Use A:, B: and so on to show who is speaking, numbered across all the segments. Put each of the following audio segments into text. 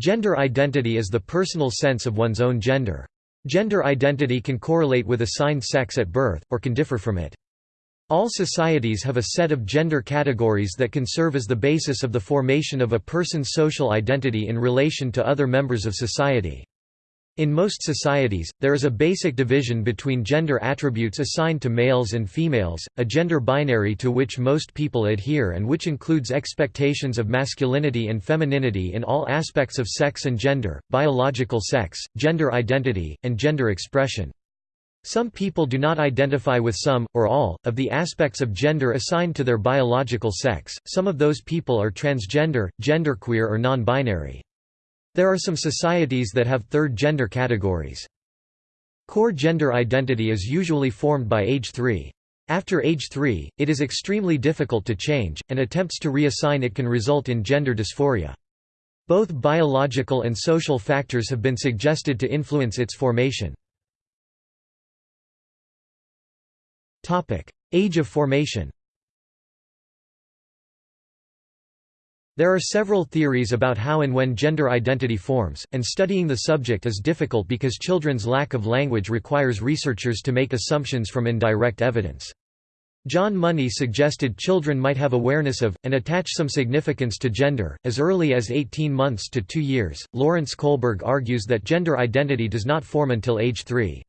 A: Gender identity is the personal sense of one's own gender. Gender identity can correlate with assigned sex at birth, or can differ from it. All societies have a set of gender categories that can serve as the basis of the formation of a person's social identity in relation to other members of society. In most societies, there is a basic division between gender attributes assigned to males and females, a gender binary to which most people adhere and which includes expectations of masculinity and femininity in all aspects of sex and gender, biological sex, gender identity, and gender expression. Some people do not identify with some, or all, of the aspects of gender assigned to their biological sex, some of those people are transgender, genderqueer or non-binary. There are some societies that have third gender categories. Core gender identity is usually formed by age 3. After age 3, it is extremely difficult to change, and attempts to reassign it can result in gender dysphoria. Both biological and social factors have been suggested to influence its formation. Age of formation There are several theories about how and when gender identity forms, and studying the subject is difficult because children's lack of language requires researchers to make assumptions from indirect evidence. John Money suggested children might have awareness of, and attach some significance to gender, as early as 18 months to 2 years. Lawrence Kohlberg argues that gender identity does not form until age 3.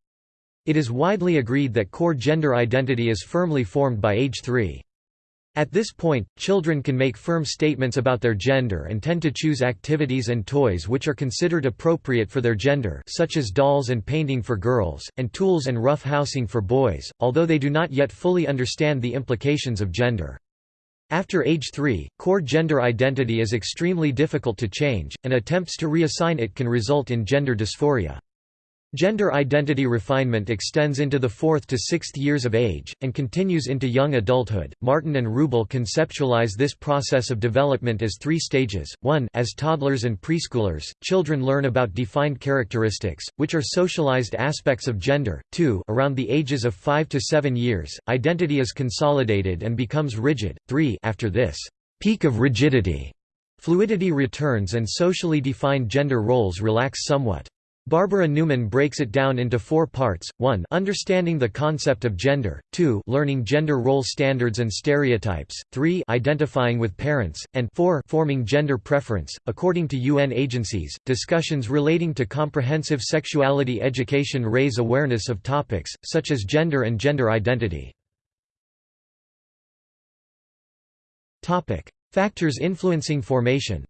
A: It is widely agreed that core gender identity is firmly formed by age 3. At this point, children can make firm statements about their gender and tend to choose activities and toys which are considered appropriate for their gender such as dolls and painting for girls, and tools and rough housing for boys, although they do not yet fully understand the implications of gender. After age 3, core gender identity is extremely difficult to change, and attempts to reassign it can result in gender dysphoria. Gender identity refinement extends into the fourth to sixth years of age, and continues into young adulthood. Martin and Ruble conceptualize this process of development as three stages. 1 As toddlers and preschoolers, children learn about defined characteristics, which are socialized aspects of gender. 2 Around the ages of 5 to 7 years, identity is consolidated and becomes rigid. 3 After this peak of rigidity, fluidity returns and socially defined gender roles relax somewhat. Barbara Newman breaks it down into four parts, 1 understanding the concept of gender, 2 learning gender role standards and stereotypes, 3 identifying with parents, and 4 forming gender preference. According to UN agencies, discussions relating to comprehensive sexuality education raise awareness of topics, such as gender and gender identity. Factors influencing formation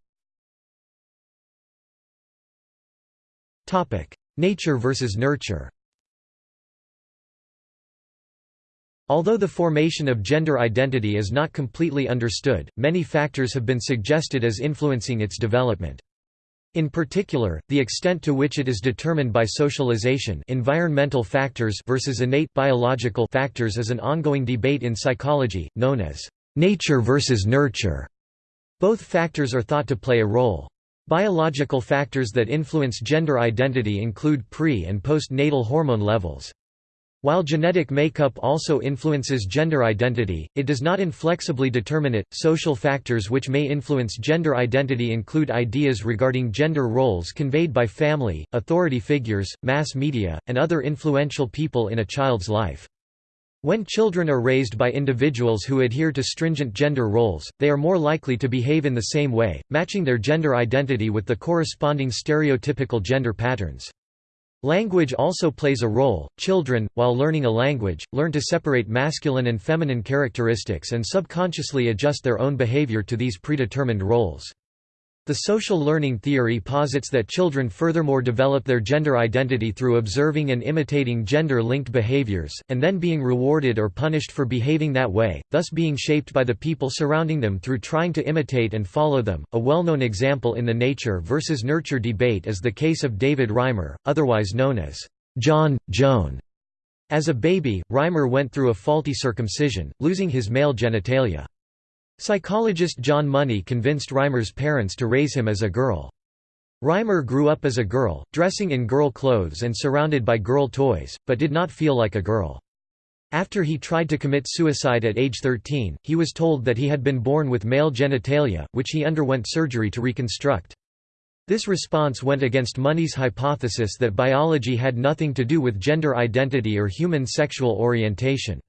A: Nature versus nurture Although the formation of gender identity is not completely understood, many factors have been suggested as influencing its development. In particular, the extent to which it is determined by socialization environmental factors versus innate biological factors is an ongoing debate in psychology, known as nature versus nurture. Both factors are thought to play a role. Biological factors that influence gender identity include pre- and postnatal hormone levels. While genetic makeup also influences gender identity, it does not inflexibly determine it. Social factors which may influence gender identity include ideas regarding gender roles conveyed by family, authority figures, mass media, and other influential people in a child's life. When children are raised by individuals who adhere to stringent gender roles, they are more likely to behave in the same way, matching their gender identity with the corresponding stereotypical gender patterns. Language also plays a role. Children, while learning a language, learn to separate masculine and feminine characteristics and subconsciously adjust their own behavior to these predetermined roles. The social learning theory posits that children furthermore develop their gender identity through observing and imitating gender-linked behaviors, and then being rewarded or punished for behaving that way, thus being shaped by the people surrounding them through trying to imitate and follow them. A well-known example in the nature versus nurture debate is the case of David Reimer, otherwise known as John, Joan. As a baby, Reimer went through a faulty circumcision, losing his male genitalia. Psychologist John Money convinced Reimer's parents to raise him as a girl. Reimer grew up as a girl, dressing in girl clothes and surrounded by girl toys, but did not feel like a girl. After he tried to commit suicide at age 13, he was told that he had been born with male genitalia, which he underwent surgery to reconstruct. This response went against Money's hypothesis that biology had nothing to do with gender identity or human sexual orientation.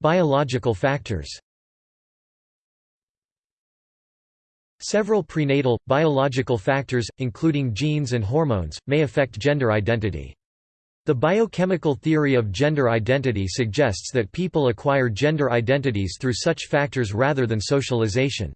A: Biological factors Several prenatal, biological factors, including genes and hormones, may affect gender identity. The biochemical theory of gender identity suggests that people acquire gender identities through such factors rather than socialization.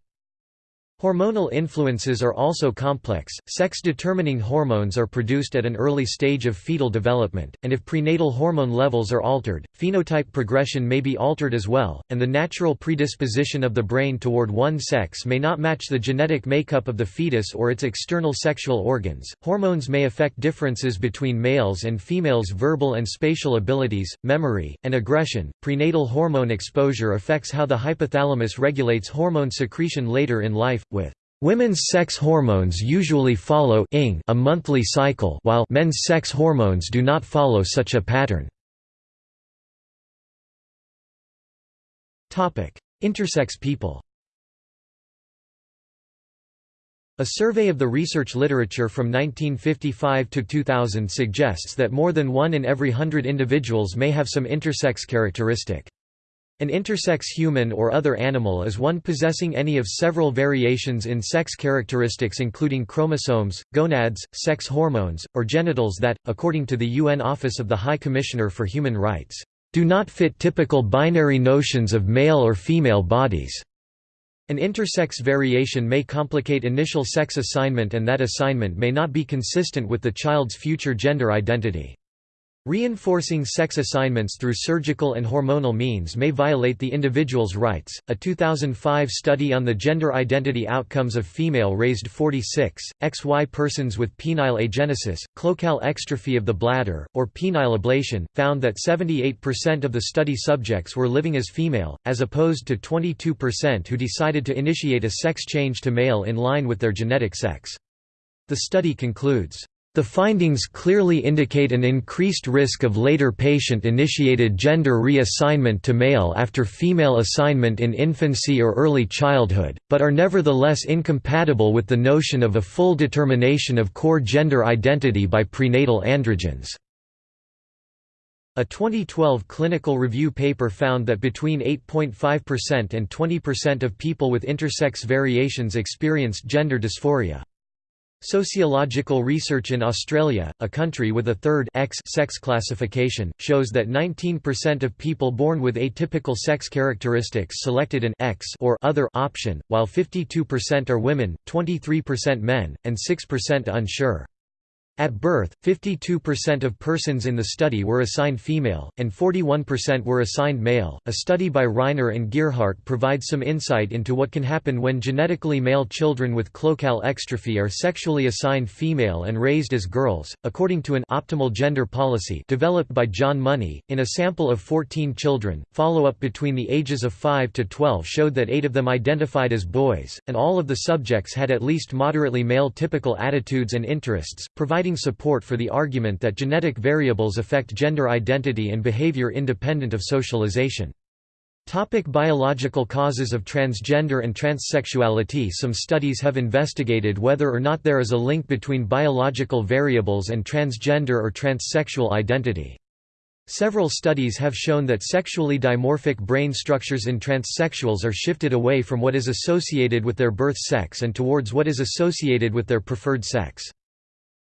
A: Hormonal influences are also complex. Sex-determining hormones are produced at an early stage of fetal development, and if prenatal hormone levels are altered, phenotype progression may be altered as well, and the natural predisposition of the brain toward one sex may not match the genetic makeup of the fetus or its external sexual organs. Hormones may affect differences between males and females' verbal and spatial abilities, memory, and aggression. Prenatal hormone exposure affects how the hypothalamus regulates hormone secretion later in life with Women's sex hormones usually follow a monthly cycle while men's sex hormones do not follow such a pattern. Intersex people A survey of the research literature from 1955 to 2000 suggests that more than one in every hundred individuals may have some intersex characteristic. An intersex human or other animal is one possessing any of several variations in sex characteristics including chromosomes, gonads, sex hormones, or genitals that, according to the UN Office of the High Commissioner for Human Rights, do not fit typical binary notions of male or female bodies. An intersex variation may complicate initial sex assignment and that assignment may not be consistent with the child's future gender identity. Reinforcing sex assignments through surgical and hormonal means may violate the individual's rights. A 2005 study on the gender identity outcomes of female raised 46, XY persons with penile agenesis, cloacal exstrophy of the bladder, or penile ablation, found that 78% of the study subjects were living as female, as opposed to 22% who decided to initiate a sex change to male in line with their genetic sex. The study concludes, the findings clearly indicate an increased risk of later patient-initiated gender reassignment to male after female assignment in infancy or early childhood, but are nevertheless incompatible with the notion of a full determination of core gender identity by prenatal androgens. A 2012 clinical review paper found that between 8.5% and 20% of people with intersex variations experienced gender dysphoria. Sociological research in Australia, a country with a third X sex classification, shows that 19% of people born with atypical sex characteristics selected an X or other option, while 52% are women, 23% men, and 6% unsure. At birth, 52% of persons in the study were assigned female, and 41% were assigned male. A study by Reiner and Gearhart provides some insight into what can happen when genetically male children with cloacal exstrophy are sexually assigned female and raised as girls, according to an optimal gender policy developed by John Money. In a sample of 14 children, follow up between the ages of 5 to 12 showed that 8 of them identified as boys, and all of the subjects had at least moderately male typical attitudes and interests, providing support for the argument that genetic variables affect gender identity and behavior independent of socialization. Topic biological causes of transgender and transsexuality Some studies have investigated whether or not there is a link between biological variables and transgender or transsexual identity. Several studies have shown that sexually dimorphic brain structures in transsexuals are shifted away from what is associated with their birth sex and towards what is associated with their preferred sex.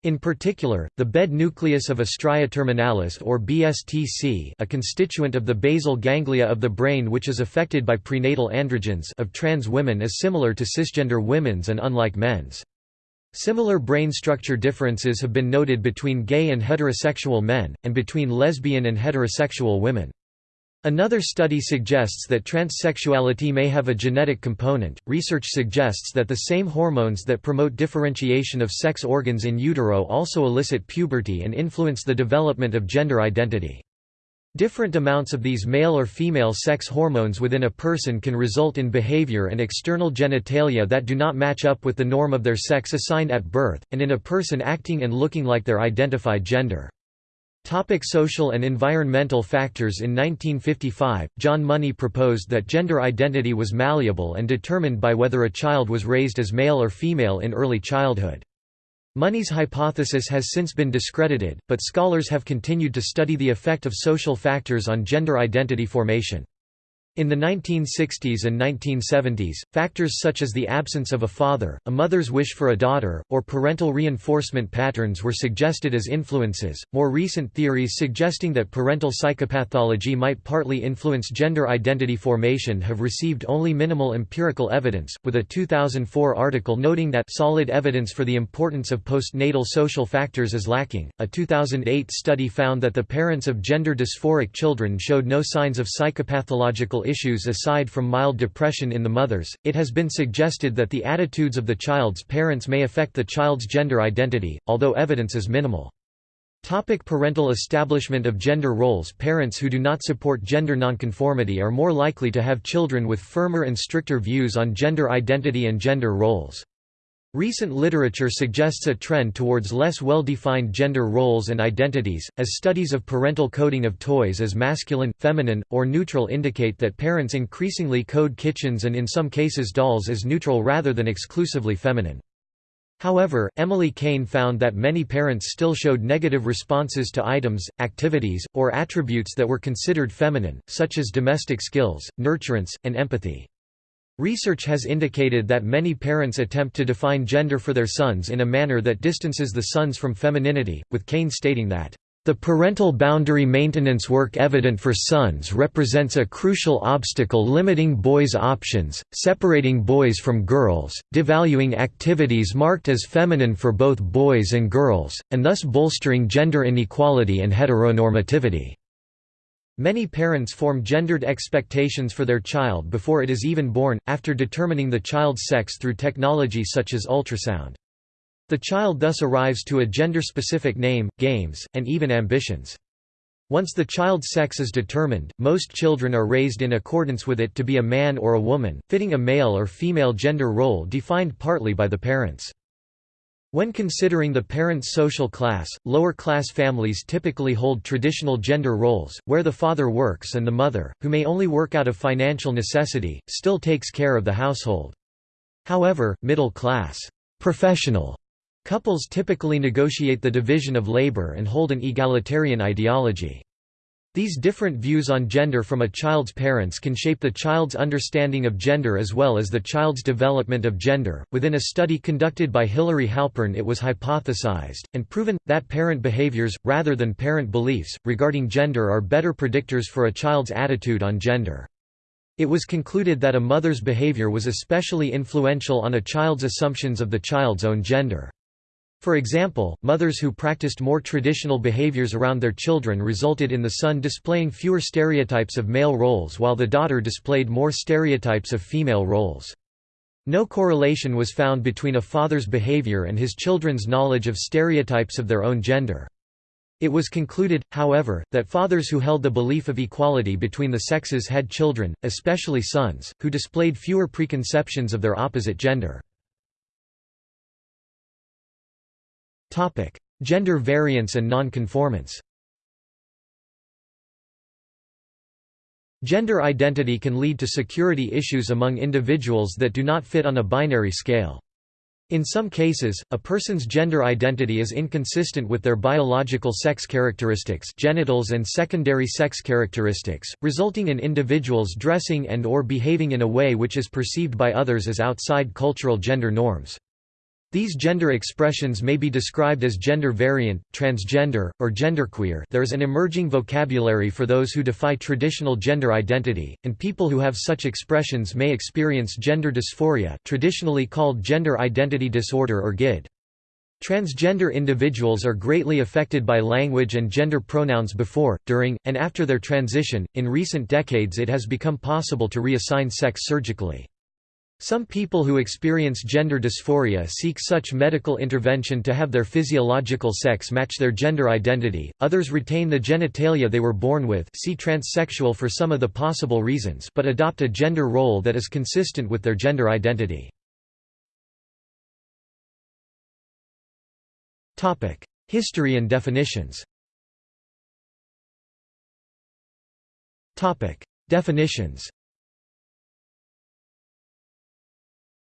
A: In particular, the bed nucleus of a stria terminalis or BSTC a constituent of the basal ganglia of the brain which is affected by prenatal androgens of trans women is similar to cisgender women's and unlike men's. Similar brain structure differences have been noted between gay and heterosexual men, and between lesbian and heterosexual women. Another study suggests that transsexuality may have a genetic component. Research suggests that the same hormones that promote differentiation of sex organs in utero also elicit puberty and influence the development of gender identity. Different amounts of these male or female sex hormones within a person can result in behavior and external genitalia that do not match up with the norm of their sex assigned at birth, and in a person acting and looking like their identified gender. Topic social and environmental factors In 1955, John Money proposed that gender identity was malleable and determined by whether a child was raised as male or female in early childhood. Money's hypothesis has since been discredited, but scholars have continued to study the effect of social factors on gender identity formation. In the 1960s and 1970s, factors such as the absence of a father, a mother's wish for a daughter, or parental reinforcement patterns were suggested as influences. More recent theories suggesting that parental psychopathology might partly influence gender identity formation have received only minimal empirical evidence, with a 2004 article noting that solid evidence for the importance of postnatal social factors is lacking. A 2008 study found that the parents of gender dysphoric children showed no signs of psychopathological issues aside from mild depression in the mothers, it has been suggested that the attitudes of the child's parents may affect the child's gender identity, although evidence is minimal. Topic parental establishment of gender roles Parents who do not support gender nonconformity are more likely to have children with firmer and stricter views on gender identity and gender roles. Recent literature suggests a trend towards less well-defined gender roles and identities, as studies of parental coding of toys as masculine, feminine, or neutral indicate that parents increasingly code kitchens and in some cases dolls as neutral rather than exclusively feminine. However, Emily Kane found that many parents still showed negative responses to items, activities, or attributes that were considered feminine, such as domestic skills, nurturance, and empathy. Research has indicated that many parents attempt to define gender for their sons in a manner that distances the sons from femininity, with Kane stating that, "...the parental boundary maintenance work evident for sons represents a crucial obstacle limiting boys' options, separating boys from girls, devaluing activities marked as feminine for both boys and girls, and thus bolstering gender inequality and heteronormativity." Many parents form gendered expectations for their child before it is even born, after determining the child's sex through technology such as ultrasound. The child thus arrives to a gender-specific name, games, and even ambitions. Once the child's sex is determined, most children are raised in accordance with it to be a man or a woman, fitting a male or female gender role defined partly by the parents. When considering the parent's social class, lower-class families typically hold traditional gender roles, where the father works and the mother, who may only work out of financial necessity, still takes care of the household. However, middle-class, professional couples typically negotiate the division of labor and hold an egalitarian ideology. These different views on gender from a child's parents can shape the child's understanding of gender as well as the child's development of gender. Within a study conducted by Hilary Halpern, it was hypothesized and proven that parent behaviors, rather than parent beliefs, regarding gender are better predictors for a child's attitude on gender. It was concluded that a mother's behavior was especially influential on a child's assumptions of the child's own gender. For example, mothers who practiced more traditional behaviors around their children resulted in the son displaying fewer stereotypes of male roles while the daughter displayed more stereotypes of female roles. No correlation was found between a father's behavior and his children's knowledge of stereotypes of their own gender. It was concluded, however, that fathers who held the belief of equality between the sexes had children, especially sons, who displayed fewer preconceptions of their opposite gender. Topic: Gender variance and nonconformance. Gender identity can lead to security issues among individuals that do not fit on a binary scale. In some cases, a person's gender identity is inconsistent with their biological sex characteristics genitals and secondary sex characteristics, resulting in individuals dressing and or behaving in a way which is perceived by others as outside cultural gender norms. These gender expressions may be described as gender variant, transgender, or genderqueer there is an emerging vocabulary for those who defy traditional gender identity, and people who have such expressions may experience gender dysphoria traditionally called gender identity disorder or GID. Transgender individuals are greatly affected by language and gender pronouns before, during, and after their transition. In recent decades, it has become possible to reassign sex surgically. Some people who experience gender dysphoria seek such medical intervention to have their physiological sex match their gender identity, others retain the genitalia they were born with see transsexual for some of the possible reasons but adopt a gender role that is consistent with their gender identity. History and definitions. Definitions.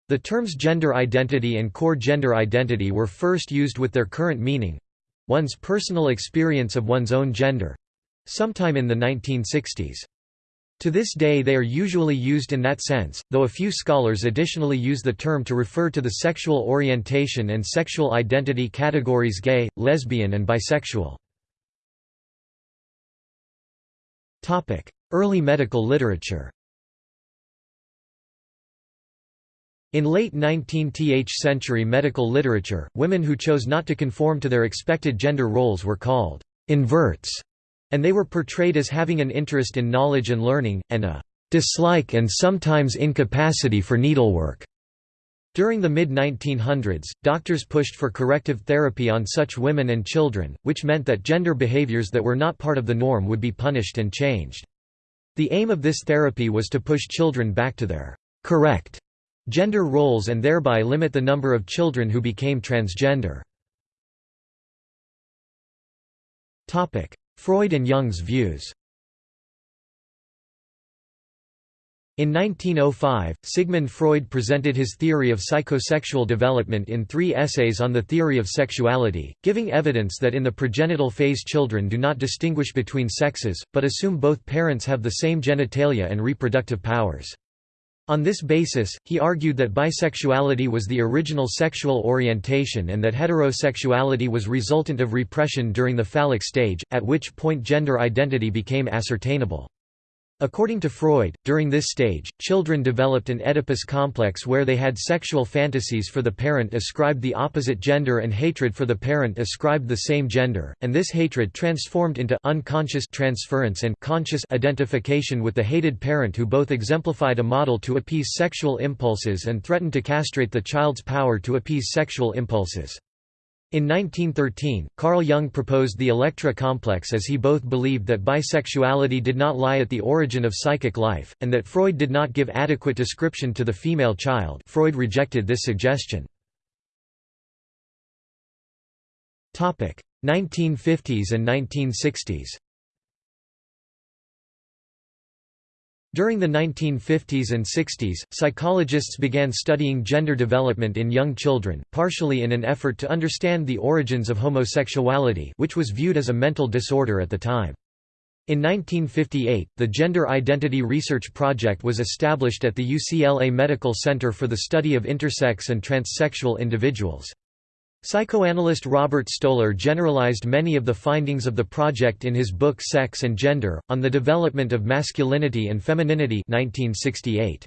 A: The terms gender identity and core gender identity were first used with their current meaning—one's personal experience of one's own gender—sometime in the 1960s. To this day they are usually used in that sense, though a few scholars additionally use the term to refer to the sexual orientation and sexual identity categories gay, lesbian and bisexual. Early medical literature In late 19th century medical literature, women who chose not to conform to their expected gender roles were called inverts and they were portrayed as having an interest in knowledge and learning, and a dislike and sometimes incapacity for needlework. During the mid-1900s, doctors pushed for corrective therapy on such women and children, which meant that gender behaviors that were not part of the norm would be punished and changed. The aim of this therapy was to push children back to their correct gender roles and thereby limit the number of children who became transgender. Freud and Jung's views In 1905, Sigmund Freud presented his theory of psychosexual development in three essays on the theory of sexuality, giving evidence that in the pregenital phase children do not distinguish between sexes, but assume both parents have the same genitalia and reproductive powers. On this basis, he argued that bisexuality was the original sexual orientation and that heterosexuality was resultant of repression during the phallic stage, at which point gender identity became ascertainable. According to Freud, during this stage, children developed an Oedipus complex where they had sexual fantasies for the parent ascribed the opposite gender and hatred for the parent ascribed the same gender, and this hatred transformed into unconscious transference and conscious identification with the hated parent who both exemplified a model to appease sexual impulses and threatened to castrate the child's power to appease sexual impulses. In 1913, Carl Jung proposed the Electra complex as he both believed that bisexuality did not lie at the origin of psychic life, and that Freud did not give adequate description to the female child Freud rejected this suggestion. 1950s and 1960s During the 1950s and 60s, psychologists began studying gender development in young children, partially in an effort to understand the origins of homosexuality which was viewed as a mental disorder at the time. In 1958, the Gender Identity Research Project was established at the UCLA Medical Center for the Study of Intersex and Transsexual Individuals. Psychoanalyst Robert Stoller generalized many of the findings of the project in his book Sex and Gender, On the Development of Masculinity and Femininity 1968.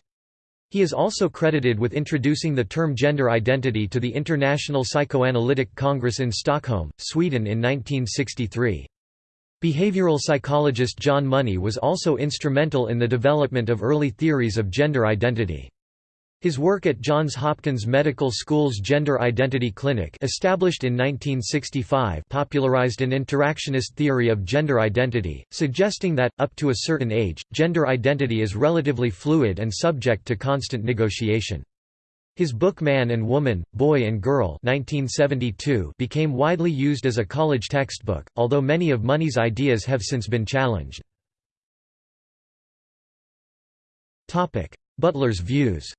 A: He is also credited with introducing the term gender identity to the International Psychoanalytic Congress in Stockholm, Sweden in 1963. Behavioral psychologist John Money was also instrumental in the development of early theories of gender identity. His work at Johns Hopkins Medical School's Gender Identity Clinic established in 1965 popularized an interactionist theory of gender identity, suggesting that, up to a certain age, gender identity is relatively fluid and subject to constant negotiation. His book Man and Woman, Boy and Girl 1972 became widely used as a college textbook, although many of Money's ideas have since been challenged. Butler's views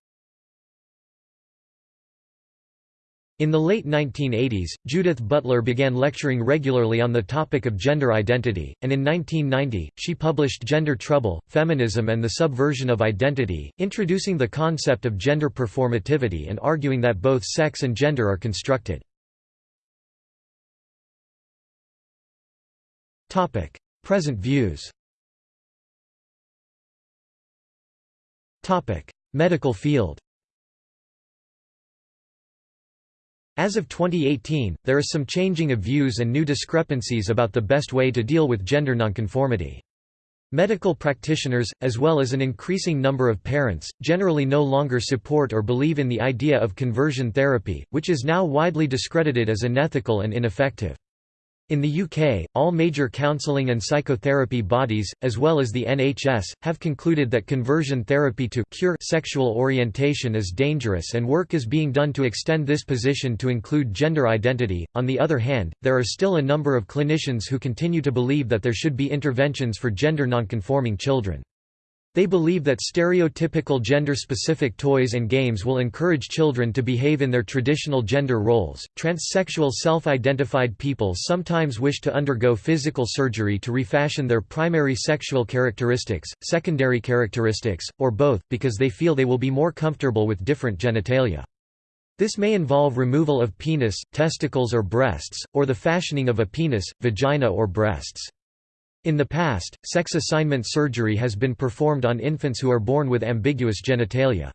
A: In the late 1980s, Judith Butler began lecturing regularly on the topic of gender identity, and in 1990, she published Gender Trouble, Feminism and the Subversion of Identity, introducing the concept of gender performativity and arguing that both sex and gender are constructed. Present views Medical field As of 2018, there is some changing of views and new discrepancies about the best way to deal with gender nonconformity. Medical practitioners, as well as an increasing number of parents, generally no longer support or believe in the idea of conversion therapy, which is now widely discredited as unethical and ineffective. In the UK, all major counselling and psychotherapy bodies, as well as the NHS, have concluded that conversion therapy to cure sexual orientation is dangerous and work is being done to extend this position to include gender identity. On the other hand, there are still a number of clinicians who continue to believe that there should be interventions for gender nonconforming children. They believe that stereotypical gender-specific toys and games will encourage children to behave in their traditional gender roles. Transsexual self-identified people sometimes wish to undergo physical surgery to refashion their primary sexual characteristics, secondary characteristics, or both, because they feel they will be more comfortable with different genitalia. This may involve removal of penis, testicles or breasts, or the fashioning of a penis, vagina or breasts. In the past, sex assignment surgery has been performed on infants who are born with ambiguous genitalia.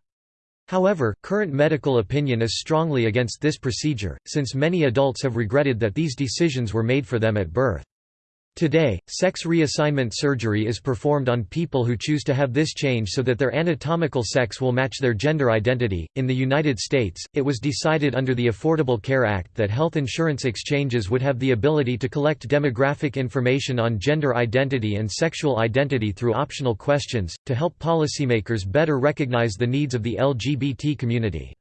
A: However, current medical opinion is strongly against this procedure, since many adults have regretted that these decisions were made for them at birth. Today, sex reassignment surgery is performed on people who choose to have this change so that their anatomical sex will match their gender identity. In the United States, it was decided under the Affordable Care Act that health insurance exchanges would have the ability to collect demographic information on gender identity and sexual identity through optional questions, to help policymakers better recognize the needs of the LGBT community.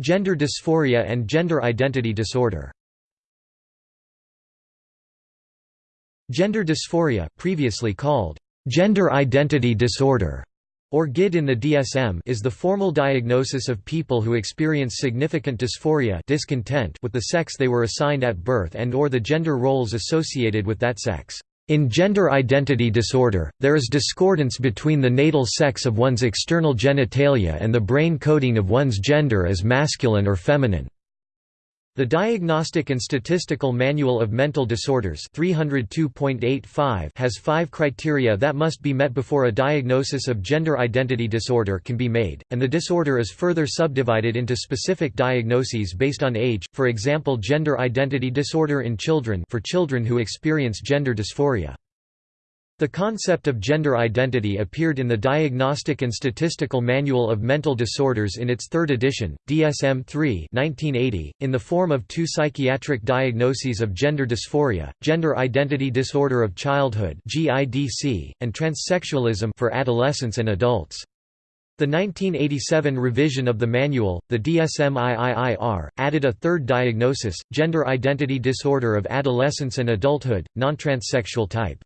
A: Gender dysphoria and gender identity disorder Gender dysphoria previously called gender identity disorder or GID in the DSM is the formal diagnosis of people who experience significant dysphoria discontent with the sex they were assigned at birth and or the gender roles associated with that sex. In gender identity disorder, there is discordance between the natal sex of one's external genitalia and the brain coding of one's gender as masculine or feminine. The Diagnostic and Statistical Manual of Mental Disorders 302.85 has five criteria that must be met before a diagnosis of gender identity disorder can be made, and the disorder is further subdivided into specific diagnoses based on age, for example gender identity disorder in children for children who experience gender dysphoria. The concept of gender identity appeared in the Diagnostic and Statistical Manual of Mental Disorders in its third edition, DSM-3 in the form of two psychiatric diagnoses of gender dysphoria, gender identity disorder of childhood and transsexualism for adolescents and adults. The 1987 revision of the manual, the DSM-IIIR, added a third diagnosis, gender identity disorder of adolescence and adulthood, non-transsexual type.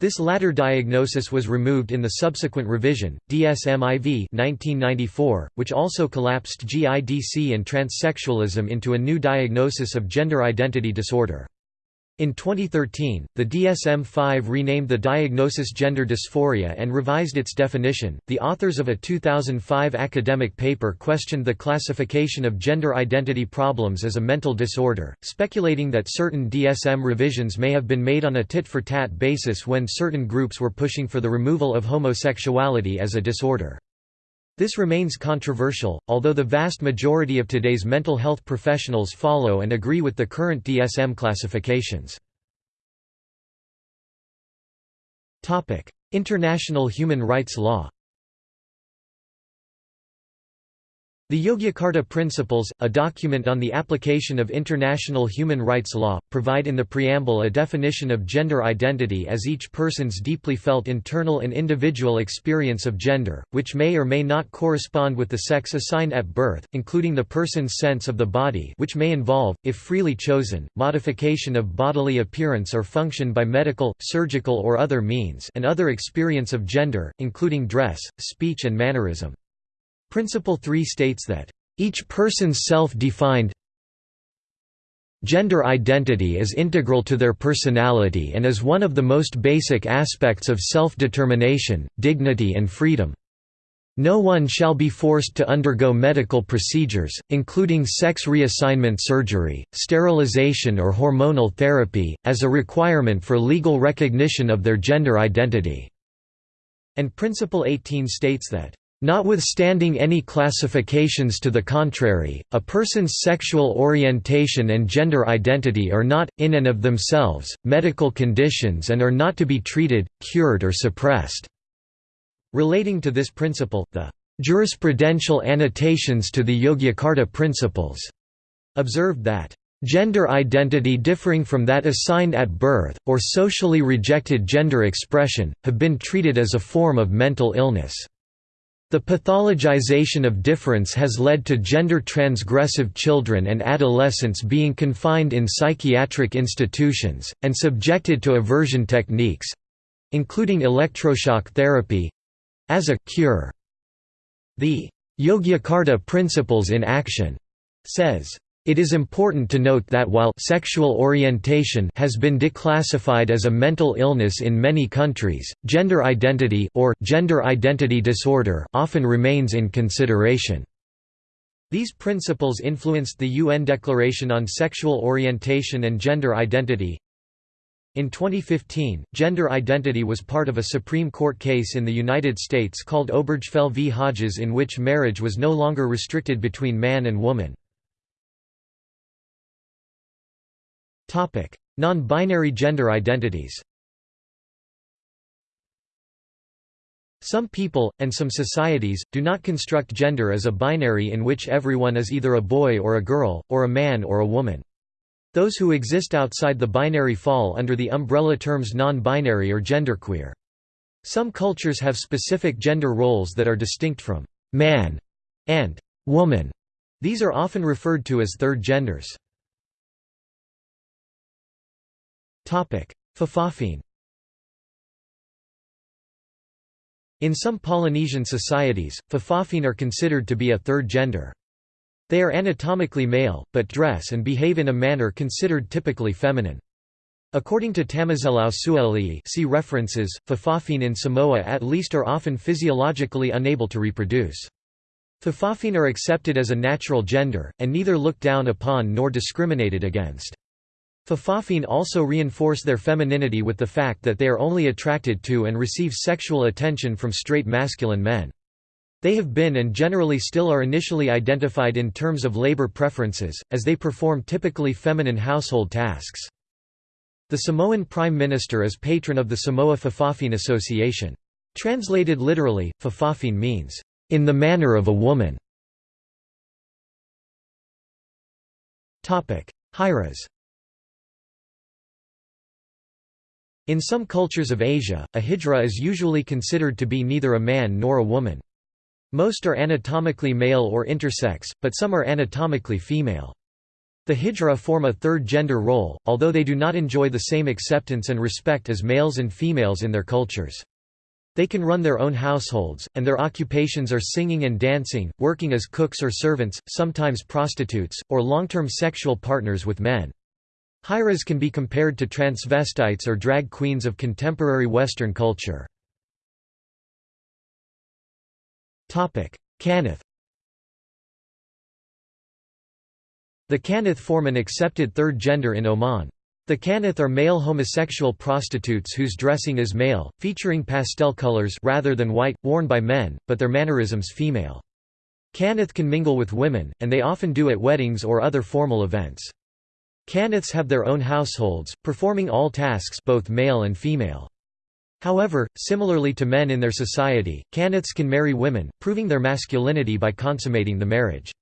A: This latter diagnosis was removed in the subsequent revision, DSM-IV 1994, which also collapsed GIDC and transsexualism into a new diagnosis of gender identity disorder. In 2013, the DSM-5 renamed the diagnosis gender dysphoria and revised its definition. The authors of a 2005 academic paper questioned the classification of gender identity problems as a mental disorder, speculating that certain DSM revisions may have been made on a tit-for-tat basis when certain groups were pushing for the removal of homosexuality as a disorder. This remains controversial, although the vast majority of today's mental health professionals follow and agree with the current DSM classifications. International human rights law The Yogyakarta Principles, a document on the application of international human rights law, provide in the preamble a definition of gender identity as each person's deeply felt internal and individual experience of gender, which may or may not correspond with the sex assigned at birth, including the person's sense of the body which may involve, if freely chosen, modification of bodily appearance or function by medical, surgical or other means and other experience of gender, including dress, speech and mannerism. Principle 3 states that, "...each person's self-defined gender identity is integral to their personality and is one of the most basic aspects of self-determination, dignity and freedom." No one shall be forced to undergo medical procedures, including sex reassignment surgery, sterilization or hormonal therapy, as a requirement for legal recognition of their gender identity." And Principle 18 states that, Notwithstanding any classifications to the contrary, a person's sexual orientation and gender identity are not, in and of themselves, medical conditions and are not to be treated, cured or suppressed." Relating to this principle, the "...jurisprudential annotations to the Yogyakarta Principles." observed that Gender identity differing from that assigned at birth, or socially rejected gender expression, have been treated as a form of mental illness. The pathologization of difference has led to gender-transgressive children and adolescents being confined in psychiatric institutions, and subjected to aversion techniques—including electroshock therapy—as a «cure». The Yogyakarta Principles in Action says, it is important to note that while sexual orientation has been declassified as a mental illness in many countries, gender identity or gender identity disorder often remains in consideration. These principles influenced the UN Declaration on Sexual Orientation and Gender Identity. In 2015, gender identity was part of a Supreme Court case in the United States called Obergefell v. Hodges in which marriage was no longer restricted between man and woman. Non-binary gender identities Some people, and some societies, do not construct gender as a binary in which everyone is either a boy or a girl, or a man or a woman. Those who exist outside the binary fall under the umbrella terms non-binary or genderqueer. Some cultures have specific gender roles that are distinct from «man» and «woman». These are often referred to as third genders. Fa'afafine In some Polynesian societies, Fa'afafine are considered to be a third gender. They are anatomically male, but dress and behave in a manner considered typically feminine. According to Tamasailau Suaalii see references, Fa'afafine in Samoa at least are often physiologically unable to reproduce. Fa'afafine are accepted as a natural gender, and neither looked down upon nor discriminated against. Fa'afafine also reinforce their femininity with the fact that they are only attracted to and receive sexual attention from straight masculine men. They have been and generally still are initially identified in terms of labor preferences, as they perform typically feminine household tasks. The Samoan Prime Minister is patron of the Samoa Fa'afafine Association. Translated literally, Fa'afafine means, "...in the manner of a woman". Hijras In some cultures of Asia, a hijra is usually considered to be neither a man nor a woman. Most are anatomically male or intersex, but some are anatomically female. The hijra form a third gender role, although they do not enjoy the same acceptance and respect as males and females in their cultures. They can run their own households, and their occupations are singing and dancing, working as cooks or servants, sometimes prostitutes, or long-term sexual partners with men. Hijras can be compared to transvestites or drag queens of contemporary Western culture. Xanith The Xanith form an accepted third gender in Oman. The Xanith are male homosexual prostitutes whose dressing is male, featuring pastel colors rather than white, worn by men, but their mannerisms female. Xanith can mingle with women, and they often do at weddings or other formal events. Xaniths have their own households, performing all tasks both male and female. However, similarly to men in their society, Xaniths can marry women, proving their masculinity by consummating the marriage.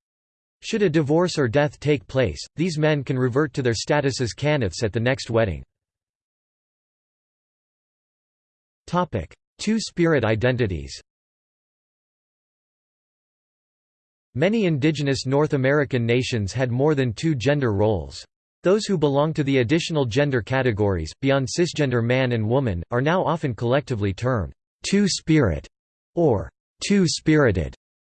A: Should a divorce or death take place, these men can revert to their status as Xaniths at the next wedding. Two-spirit identities Many indigenous North American nations had more than two gender roles. Those who belong to the additional gender categories, beyond cisgender man and woman, are now often collectively termed two-spirit or two-spirited.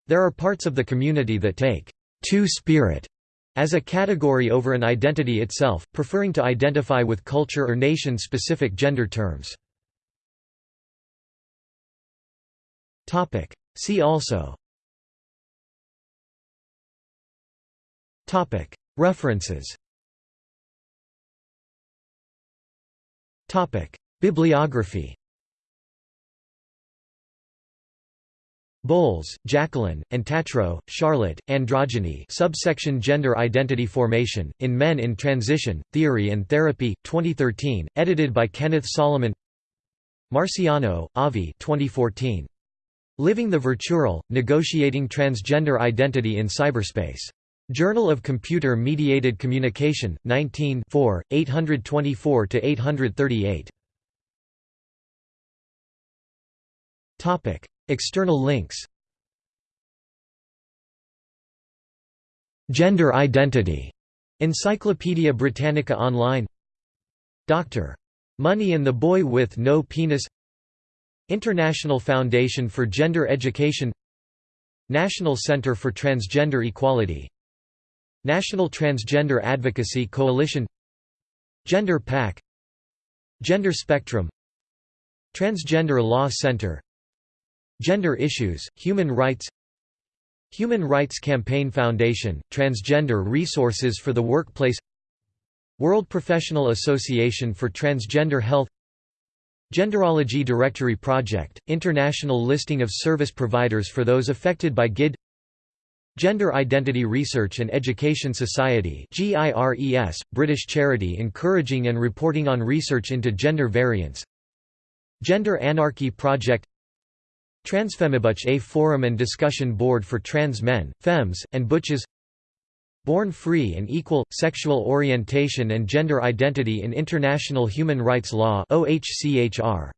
A: There are parts of the community that take two-spirit as a category over an identity itself, preferring to identify with culture or nation-specific gender terms. See also References Bibliography Bowles, Jacqueline, and Tatro, Charlotte, Androgyny subsection Gender Identity Formation, in Men in Transition, Theory and Therapy, 2013, edited by Kenneth Solomon Marciano, Avi 2014. Living the Virtual, Negotiating Transgender Identity in Cyberspace. Journal of Computer Mediated Communication, 19 824–838 External links. Gender identity. Encyclopædia Britannica Online. Dr. Money and the Boy with No Penis. International Foundation for Gender Education. National Center for Transgender Equality National Transgender Advocacy Coalition Gender PAC Gender Spectrum Transgender Law Center Gender Issues, Human Rights Human Rights Campaign Foundation, Transgender Resources for the Workplace World Professional Association for Transgender Health Genderology Directory Project, international listing of service providers for those affected by GID Gender Identity Research and Education Society GIRES, British charity encouraging and reporting on research into gender variance Gender Anarchy Project. Transfemibutch a forum and discussion board for trans men, femmes, and butches. Born Free and Equal – Sexual Orientation and Gender Identity in International Human Rights Law OHCHR